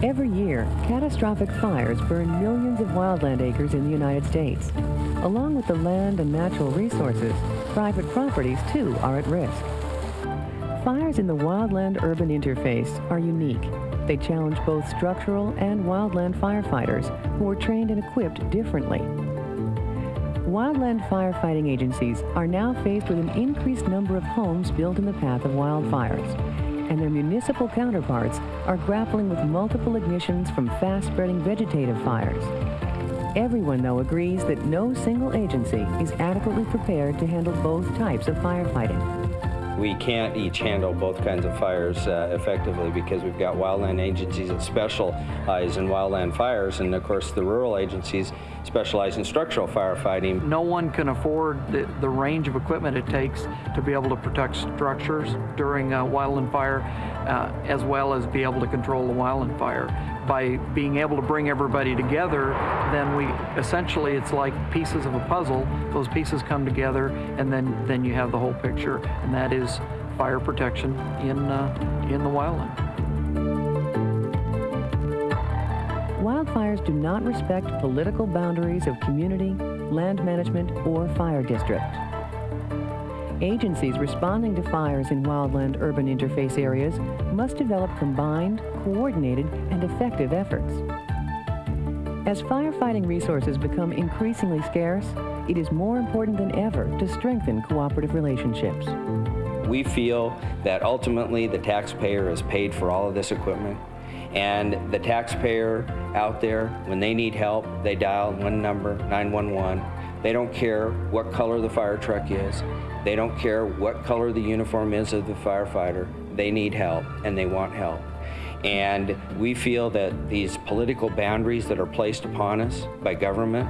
Every year, catastrophic fires burn millions of wildland acres in the United States. Along with the land and natural resources, private properties too are at risk. Fires in the wildland-urban interface are unique. They challenge both structural and wildland firefighters who are trained and equipped differently. Wildland firefighting agencies are now faced with an increased number of homes built in the path of wildfires, and their municipal counterparts are grappling with multiple ignitions from fast-spreading vegetative fires. Everyone, though, agrees that no single agency is adequately prepared to handle both types of firefighting we can't each handle both kinds of fires uh, effectively because we've got wildland agencies that specialize in wildland fires and of course the rural agencies specialize in structural firefighting. No one can afford the, the range of equipment it takes to be able to protect structures during a wildland fire uh, as well as be able to control the wildland fire. By being able to bring everybody together, then we essentially it's like pieces of a puzzle. Those pieces come together and then, then you have the whole picture and that is fire protection in, uh, in the wildland. Wildfires do not respect political boundaries of community, land management, or fire district. Agencies responding to fires in wildland urban interface areas must develop combined, coordinated, and effective efforts. As firefighting resources become increasingly scarce, it is more important than ever to strengthen cooperative relationships. We feel that ultimately the taxpayer is paid for all of this equipment and the taxpayer out there, when they need help, they dial one number, 911. They don't care what color the fire truck is. They don't care what color the uniform is of the firefighter. They need help and they want help. And we feel that these political boundaries that are placed upon us by government,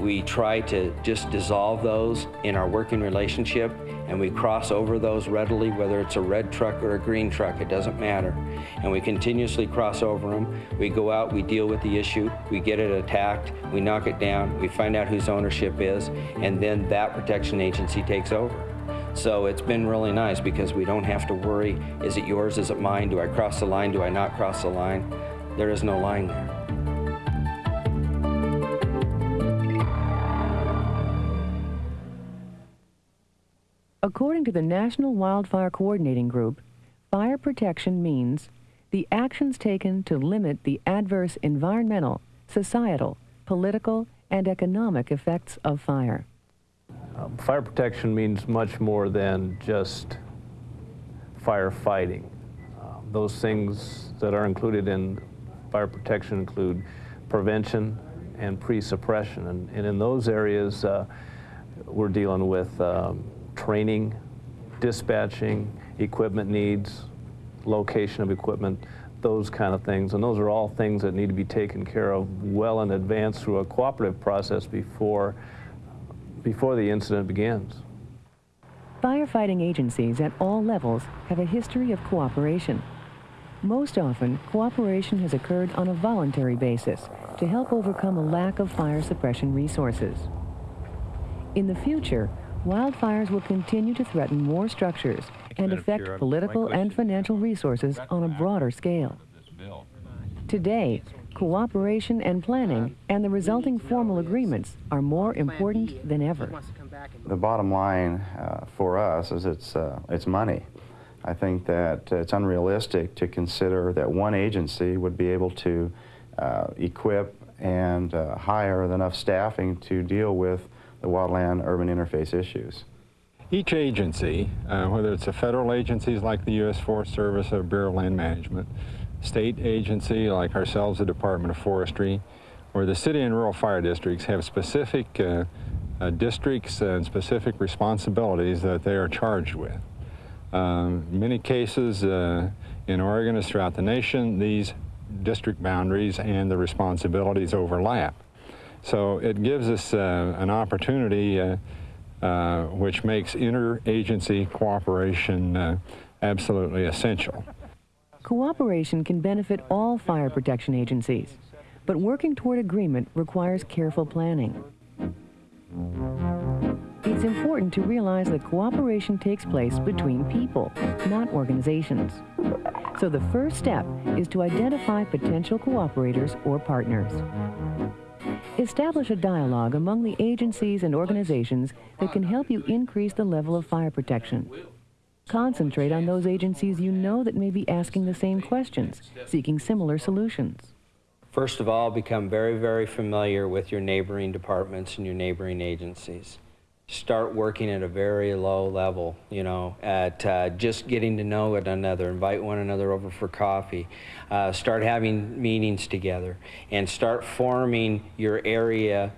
we try to just dissolve those in our working relationship and we cross over those readily, whether it's a red truck or a green truck, it doesn't matter. And we continuously cross over them. We go out, we deal with the issue, we get it attacked, we knock it down, we find out whose ownership is, and then that protection agency takes over. So it's been really nice because we don't have to worry, is it yours, is it mine, do I cross the line, do I not cross the line? There is no line there. According to the National Wildfire Coordinating Group, fire protection means the actions taken to limit the adverse environmental, societal, political, and economic effects of fire. Um, fire protection means much more than just firefighting. Um, those things that are included in fire protection include prevention and pre-suppression. And, and, in those areas, uh, we're dealing with um, training, dispatching, equipment needs, location of equipment, those kind of things. And those are all things that need to be taken care of well in advance through a cooperative process before, before the incident begins. Firefighting agencies at all levels have a history of cooperation. Most often, cooperation has occurred on a voluntary basis to help overcome a lack of fire suppression resources. In the future, wildfires will continue to threaten more structures and affect political and financial resources on a broader scale. Today, cooperation and planning and the resulting formal agreements are more important than ever. The bottom line uh, for us is it's, uh, it's money. I think that it's unrealistic to consider that one agency would be able to uh, equip and uh, hire enough staffing to deal with the wildland-urban interface issues. Each agency, uh, whether it's a federal agencies like the U.S. Forest Service or Bureau of Land Management, state agency like ourselves, the Department of Forestry, or the city and rural fire districts have specific uh, uh, districts and specific responsibilities that they are charged with. Um, many cases uh, in Oregon as throughout the nation, these district boundaries and the responsibilities overlap. So it gives us uh, an opportunity uh, uh, which makes interagency cooperation uh, absolutely essential. Cooperation can benefit all fire protection agencies, but working toward agreement requires careful planning. It's important to realize that cooperation takes place between people, not organizations. So the first step is to identify potential cooperators or partners. Establish a dialogue among the agencies and organizations that can help you increase the level of fire protection. Concentrate on those agencies you know that may be asking the same questions, seeking similar solutions. First of all, become very, very familiar with your neighboring departments and your neighboring agencies. Start working at a very low level, you know, at uh, just getting to know one another, invite one another over for coffee, uh, start having meetings together, and start forming your area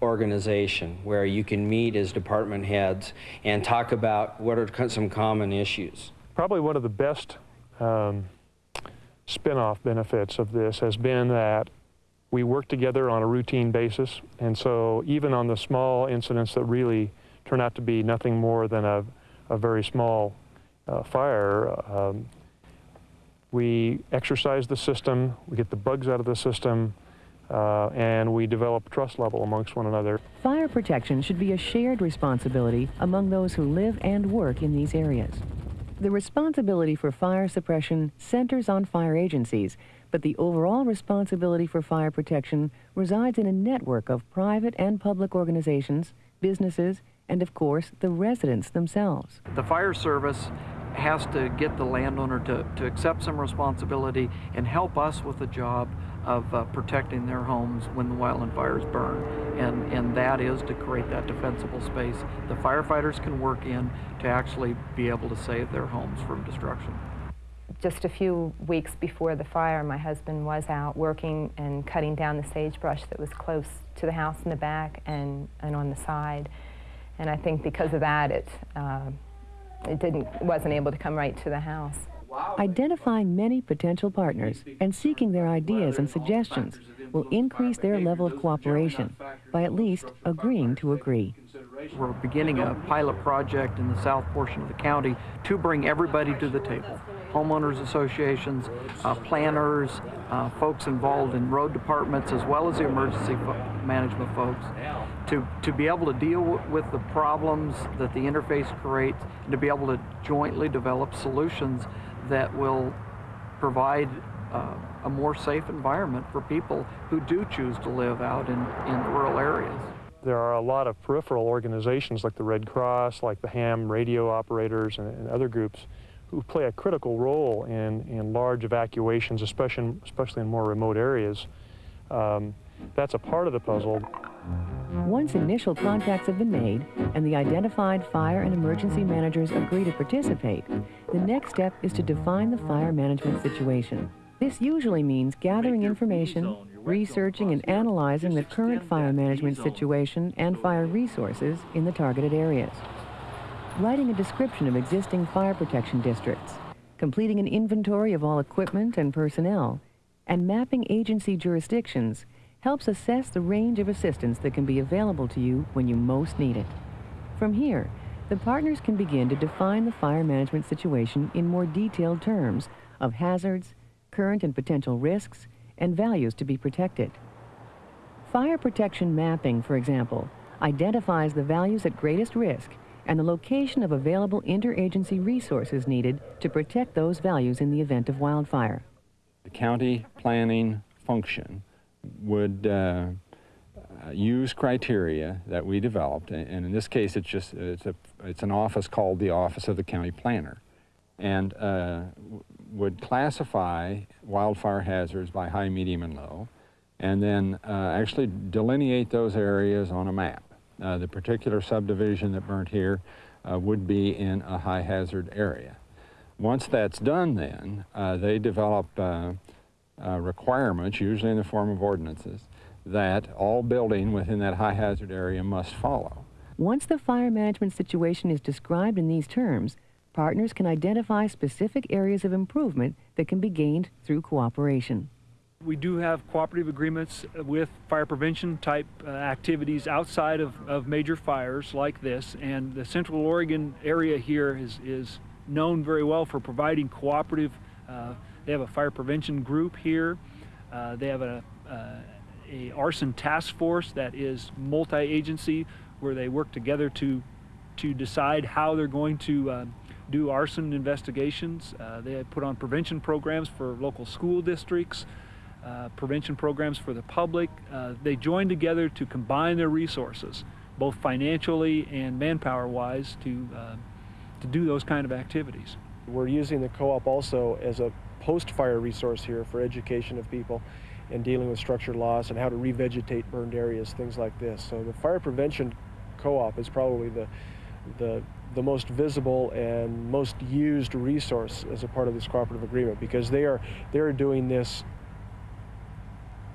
organization where you can meet as department heads and talk about what are some common issues. Probably one of the best um, spin-off benefits of this has been that we work together on a routine basis, and so even on the small incidents that really turn out to be nothing more than a, a very small uh, fire, um, we exercise the system, we get the bugs out of the system, uh, and we develop trust level amongst one another. Fire protection should be a shared responsibility among those who live and work in these areas. The responsibility for fire suppression centers on fire agencies, but the overall responsibility for fire protection resides in a network of private and public organizations, businesses, and of course, the residents themselves. The fire service has to get the landowner to, to accept some responsibility and help us with the job of uh, protecting their homes when the wildland fires burn. And, and that is to create that defensible space the firefighters can work in to actually be able to save their homes from destruction. Just a few weeks before the fire, my husband was out working and cutting down the sagebrush that was close to the house in the back and, and on the side. And I think because of that, it, uh, it didn't, wasn't able to come right to the house. Identifying many potential partners and seeking their ideas and suggestions will increase their level of cooperation by at least agreeing to agree. We're beginning a pilot project in the south portion of the county to bring everybody to the table. Homeowners associations, uh, planners, uh, folks involved in road departments, as well as the emergency management folks, to, to be able to deal with the problems that the interface creates and to be able to jointly develop solutions that will provide uh, a more safe environment for people who do choose to live out in, in rural areas. There are a lot of peripheral organizations like the Red Cross, like the ham radio operators and, and other groups who play a critical role in, in large evacuations, especially, especially in more remote areas. Um, that's a part of the puzzle. Once initial contacts have been made and the identified fire and emergency managers agree to participate, the next step is to define the fire management situation. This usually means gathering information, researching and analyzing the current fire management situation and fire resources in the targeted areas. Writing a description of existing fire protection districts, completing an inventory of all equipment and personnel, and mapping agency jurisdictions helps assess the range of assistance that can be available to you when you most need it. From here, the partners can begin to define the fire management situation in more detailed terms of hazards, current and potential risks, and values to be protected. Fire protection mapping, for example, identifies the values at greatest risk and the location of available interagency resources needed to protect those values in the event of wildfire. The county planning function would uh, use criteria that we developed, and in this case, it's just it's a it's an office called the Office of the County Planner, and uh, would classify wildfire hazards by high, medium, and low, and then uh, actually delineate those areas on a map. Uh, the particular subdivision that burnt here uh, would be in a high hazard area. Once that's done then, uh, they develop uh, uh, requirements, usually in the form of ordinances, that all building within that high hazard area must follow. Once the fire management situation is described in these terms, partners can identify specific areas of improvement that can be gained through cooperation. We do have cooperative agreements with fire prevention type uh, activities outside of, of major fires like this, and the Central Oregon area here is, is known very well for providing cooperative. Uh, they have a fire prevention group here. Uh, they have a, uh, a arson task force that is multi-agency where they work together to to decide how they're going to uh, do arson investigations. Uh, they put on prevention programs for local school districts, uh, prevention programs for the public. Uh, they join together to combine their resources, both financially and manpower-wise, to uh, to do those kind of activities. We're using the co-op also as a post-fire resource here for education of people and dealing with structure loss and how to revegetate burned areas, things like this. So the fire prevention co-op is probably the the the most visible and most used resource as a part of this cooperative agreement because they are they're doing this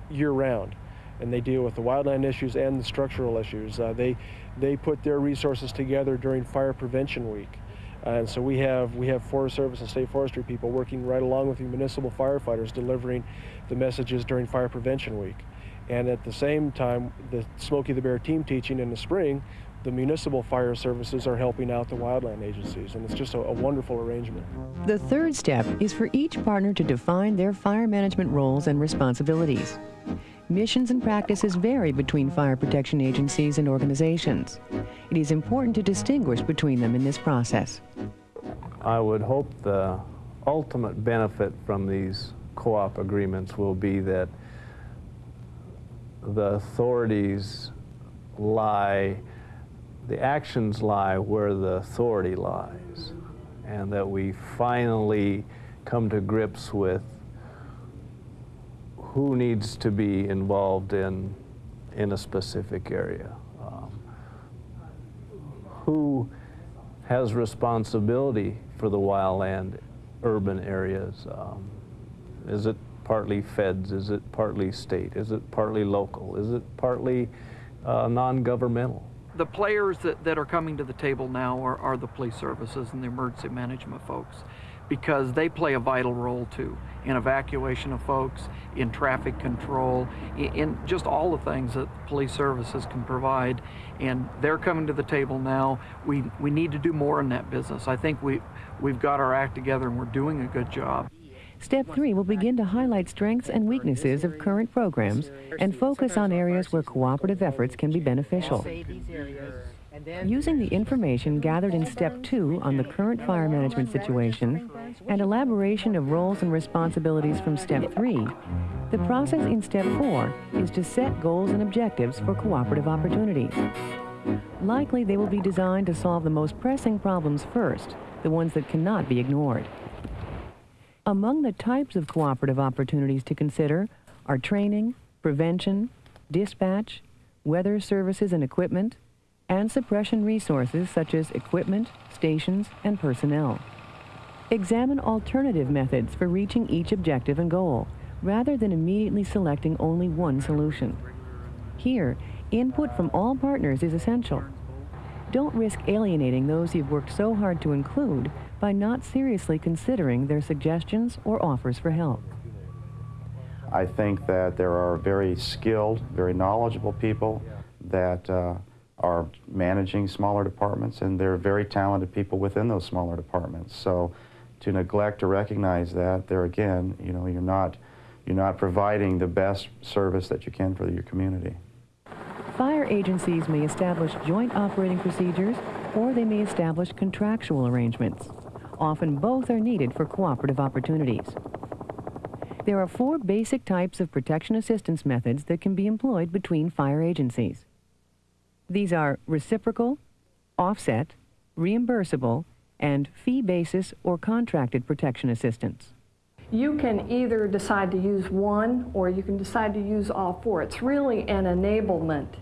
year round and they deal with the wildland issues and the structural issues. Uh, they they put their resources together during fire prevention week. and so we have we have Forest Service and State Forestry people working right along with the municipal firefighters delivering the messages during fire prevention week. And at the same time, the Smokey the Bear team teaching in the spring the municipal fire services are helping out the wildland agencies, and it's just a, a, wonderful arrangement. The third step is for each partner to define their fire management roles and responsibilities. Missions and practices vary between fire protection agencies and organizations. It is important to distinguish between them in this process. I would hope the ultimate benefit from these co-op agreements will be that the authorities lie the actions lie where the authority lies, and that we finally come to grips with who needs to be involved in, in a specific area. Um, who has responsibility for the wildland urban areas? Um, is it partly feds? Is it partly state? Is it partly local? Is it partly uh, non-governmental? The players that, that are coming to the table now are, are the police services and the emergency management folks because they play a vital role too in evacuation of folks, in traffic control, in, in, just all the things that police services can provide. And they're coming to the table now. We, we need to do more in that business. I think we, we've got our act together and we're doing a good job. Step three will begin to highlight strengths and weaknesses of current programs and focus on areas where cooperative efforts can be beneficial. Using the information gathered in Step 2 on the current fire management situation and elaboration of roles and responsibilities from Step 3, the process in Step 4 is to set goals and objectives for cooperative opportunities. Likely they will be designed to solve the most pressing problems first, the ones that cannot be ignored. Among the types of cooperative opportunities to consider are training, prevention, dispatch, weather services and equipment, and suppression resources such as equipment, stations, and personnel. Examine alternative methods for reaching each objective and goal, rather than immediately selecting only one solution. Here, input from all partners is essential. Don't risk alienating those you've worked so hard to include by not seriously considering their suggestions or offers for help. I think that there are very skilled, very knowledgeable people that uh, are managing smaller departments, and there are very talented people within those smaller departments. So to neglect to recognize that, there again, you know, you're not, you're not providing the best service that you can for your community. Agencies may establish joint operating procedures or they may establish contractual arrangements. Often both are needed for cooperative opportunities. There are four basic types of protection assistance methods that can be employed between fire agencies. These are reciprocal, offset, reimbursable, and fee basis or contracted protection assistance. You can either decide to use one or you can decide to use all four. It's really an enablement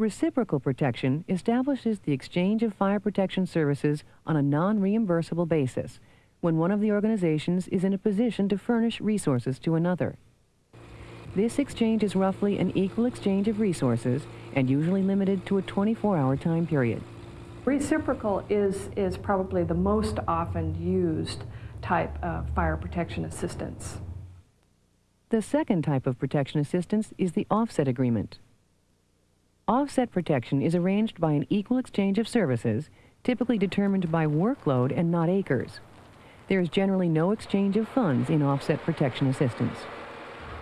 Reciprocal protection establishes the exchange of fire protection services on a non-reimbursable basis when one of the organizations is in a position to furnish resources to another. This exchange is roughly an equal exchange of resources and usually limited to a 24-hour time period. Reciprocal is, is probably the most often used type of fire protection assistance. The second type of protection assistance is the offset agreement. Offset protection is arranged by an equal exchange of services, typically determined by workload and not acres. There is generally no exchange of funds in offset protection assistance.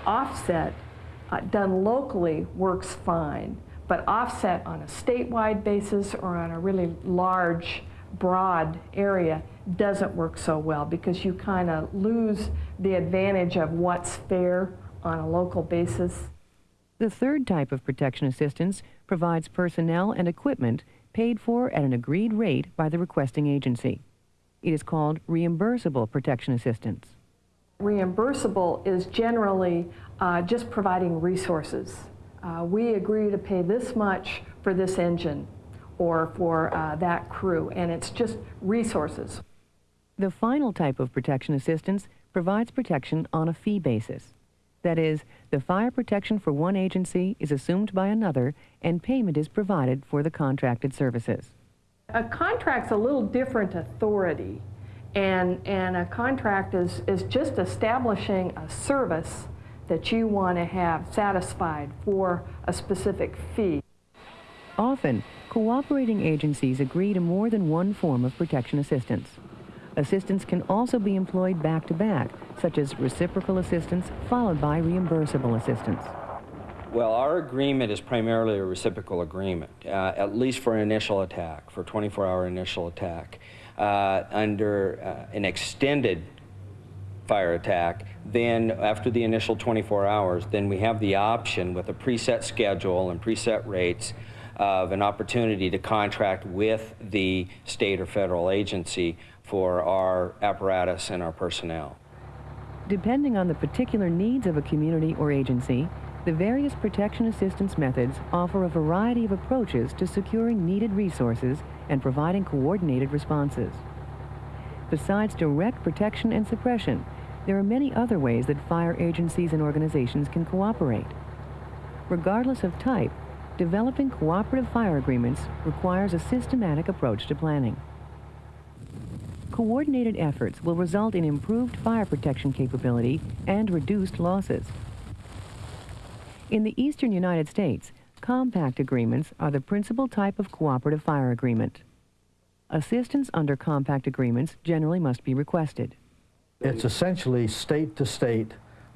Offset uh, done locally works fine, but offset on a statewide basis or on a really large, broad area doesn't work so well because you kind of lose the advantage of what's fair on a local basis. The third type of protection assistance provides personnel and equipment paid for at an agreed rate by the requesting agency. It is called reimbursable protection assistance. Reimbursable is generally uh, just providing resources. Uh, we agree to pay this much for this engine or for uh, that crew, and it's just resources. The final type of protection assistance provides protection on a fee basis. That is, the fire protection for one agency is assumed by another and payment is provided for the contracted services. A contract's a little different authority and, and a contract is, is just establishing a service that you want to have satisfied for a specific fee. Often, cooperating agencies agree to more than one form of protection assistance. Assistance can also be employed back-to-back, -back, such as reciprocal assistance followed by reimbursable assistance. Well, our agreement is primarily a reciprocal agreement, uh, at least for initial attack, for 24-hour initial attack. Uh, under uh, an extended fire attack, then after the initial 24 hours, then we have the option with a preset schedule and preset rates of an opportunity to contract with the state or federal agency for our apparatus and our personnel. Depending on the particular needs of a community or agency, the various protection assistance methods offer a variety of approaches to securing needed resources and providing coordinated responses. Besides direct protection and suppression, there are many other ways that fire agencies and organizations can cooperate. Regardless of type, developing cooperative fire agreements requires a systematic approach to planning. Coordinated efforts will result in improved fire protection capability and reduced losses. In the eastern United States, compact agreements are the principal type of cooperative fire agreement. Assistance under compact agreements generally must be requested. It's essentially state to state,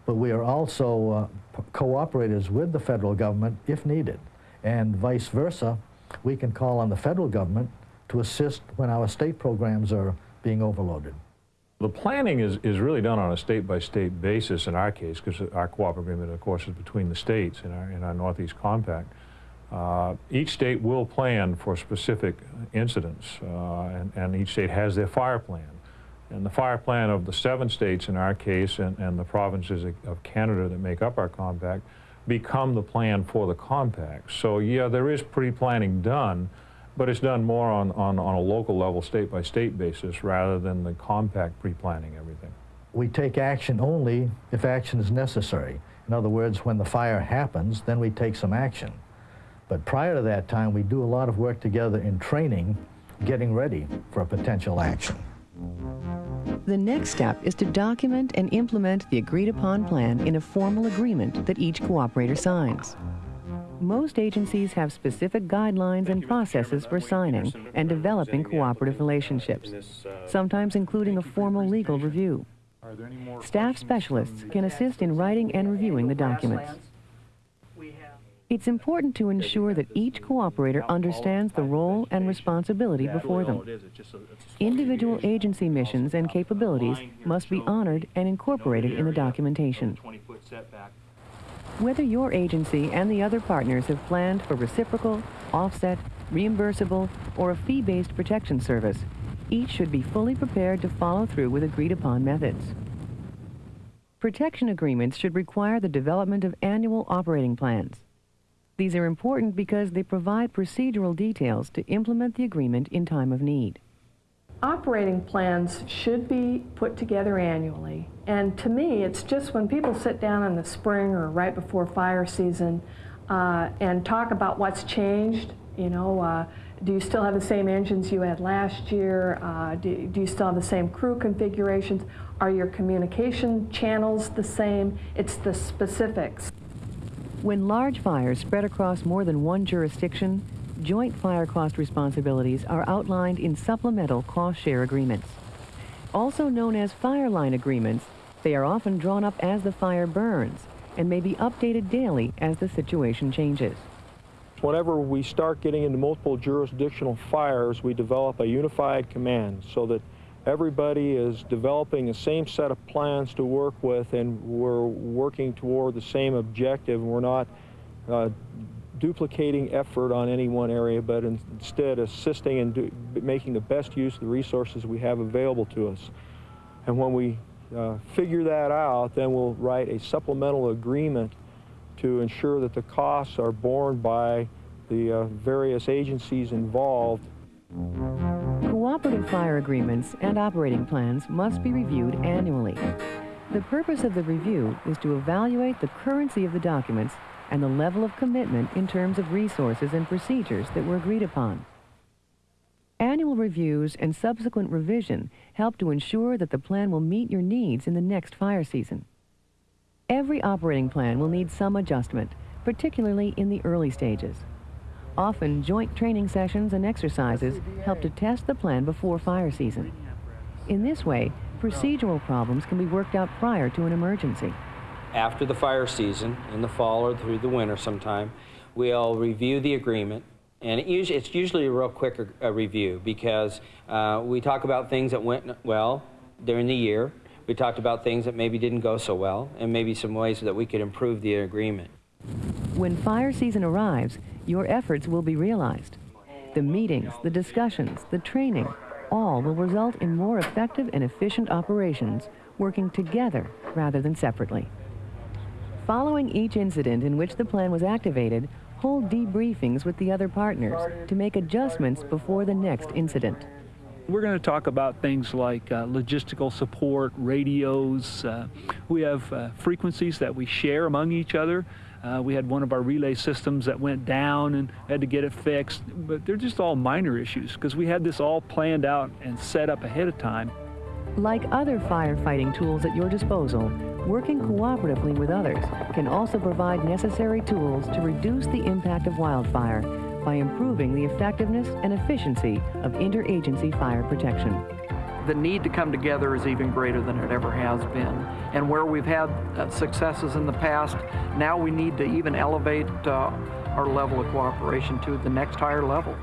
but we are also uh, cooperators with the federal government if needed. And vice versa, we can call on the federal government to assist when our state programs are being overloaded. The planning is, is really done on a state-by-state -state basis in our case, because our cooperative agreement, of course, is between the states in our, in our Northeast Compact. Uh, each state will plan for specific incidents, uh, and, and, each state has their fire plan. And the fire plan of the seven states in our case and, and the provinces of Canada that make up our compact become the plan for the compact. So yeah, there is pre-planning done, but it's done more on, on, on a local level, state-by-state -state basis, rather than the compact pre-planning everything. We take action only if action is necessary. In other words, when the fire happens, then we take some action. But prior to that time, we do a lot of work together in training, getting ready for a potential action. The next step is to document and implement the agreed upon plan in a formal agreement that each cooperator signs. Most agencies have specific guidelines and processes for signing and developing cooperative relationships, sometimes including a formal legal review. Staff specialists can assist in writing and reviewing the documents. It's important to ensure that each cooperator understands the role and responsibility before them. Individual agency missions and capabilities must be honored and incorporated in the documentation. Whether your agency and the other partners have planned for reciprocal, offset, reimbursable, or a fee-based protection service, each should be fully prepared to follow through with agreed-upon methods. Protection agreements should require the development of annual operating plans. These are important because they provide procedural details to implement the agreement in time of need. Operating plans should be put together annually. And to me, it's just when people sit down in the spring or right before fire season uh, and talk about what's changed, you know, uh, do you still have the same engines you had last year? Uh, do, do, you still have the same crew configurations? Are your communication channels the same? It's the specifics. When large fires spread across more than one jurisdiction, joint fire cost responsibilities are outlined in supplemental cost-share agreements. Also known as fire line agreements, they are often drawn up as the fire burns and may be updated daily as the situation changes. whenever we start getting into multiple jurisdictional fires, we develop a unified command so that everybody is developing the same set of plans to work with and we're working toward the same objective and we're not uh, duplicating effort on any one area but instead assisting and making the best use of the resources we have available to us. And when we uh, figure that out, then we'll write a supplemental agreement to ensure that the costs are borne by the uh, various agencies involved Cooperative fire agreements and operating plans must be reviewed annually. The purpose of the review is to evaluate the currency of the documents and the level of commitment in terms of resources and procedures that were agreed upon. Annual reviews and subsequent revision help to ensure that the plan will meet your needs in the next fire season. Every operating plan will need some adjustment, particularly in the early stages. Often, joint training sessions and exercises help to test the plan before fire season. In this way, procedural problems can be worked out prior to an emergency. After the fire season, in the fall or through the winter sometime, we'll review the agreement. And it usually, it's usually a real quick review because uh, we talk about things that went well during the year. We talked about things that maybe didn't go so well and maybe some ways that we could improve the agreement. When fire season arrives, your efforts will be realized. The meetings, the discussions, the training, all will result in more effective and efficient operations working together rather than separately. Following each incident in which the plan was activated, hold debriefings with the other partners to make adjustments before the next incident. We're going to talk about things like uh, logistical support, radios. Uh, we have uh, frequencies that we share among each other uh, we had one of our relay systems that went down and had to get it fixed, but they're just all minor issues because we had this all planned out and set up ahead of time. Like other firefighting tools at your disposal, working cooperatively with others can also provide necessary tools to reduce the impact of wildfire by improving the effectiveness and efficiency of interagency fire protection the need to come together is even greater than it ever has been. And where we've had uh, successes in the past, now we need to even elevate uh, our level of cooperation to the next higher level.